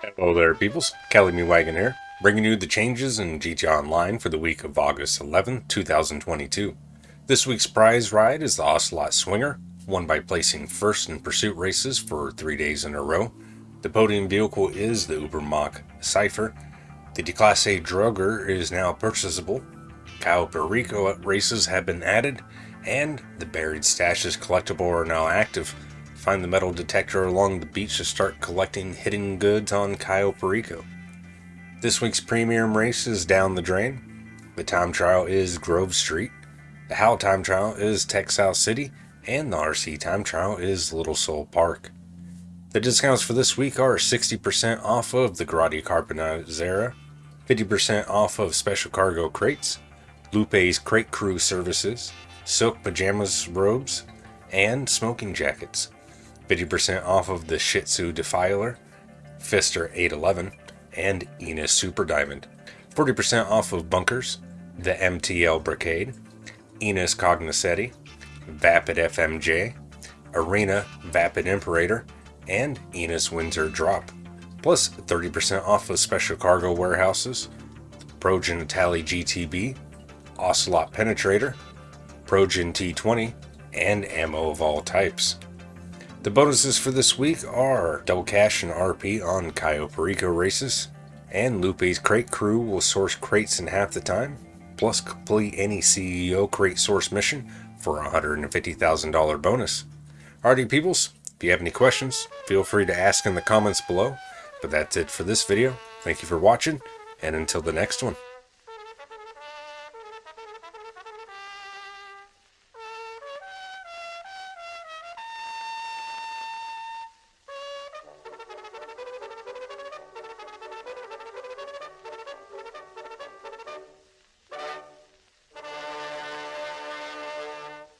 Hello there, peoples. Kelly Me Wagon here, bringing you the changes in GT Online for the week of August 11, 2022. This week's prize ride is the Ocelot Swinger, won by placing first in pursuit races for three days in a row. The podium vehicle is the Ubermacht Cypher. The Declasse Draugur is now purchasable. Cayo Perico races have been added, and the Buried Stashes collectible are now active. Find the metal detector along the beach to start collecting hidden goods on Cayo Perico. This week's premium race is down the drain. The time trial is Grove Street. The How time trial is Textile City. And the RC time trial is Little Seoul Park. The discounts for this week are 60% off of the Grotti Carbonizzare, 50% off of Special Cargo Crates, Lupe's Crate Crew Services, Silk Pajamas Robes, and Smoking Jackets. 50% off of the Shitzu Defiler, Pfister 811, and Enus Super Diamond. 40% off of Bunkers, the MTL Brigade, Enus Cognoscenti, Vapid FMJ, Arena Vapid Imperator, and Enus Windsor Drop. Plus 30% off of Special Cargo Warehouses, Progen Itali GTB, Ocelot Penetrator, Progen T20, and ammo of all types. The bonuses for this week are double cash and RP on Cayo Perico races, and Lupe's crate crew will source crates in half the time, plus complete any CEO crate source mission for a $150,000 bonus. Alrighty peoples, if you have any questions, feel free to ask in the comments below. But that's it for this video. Thank you for watching, and until the next one.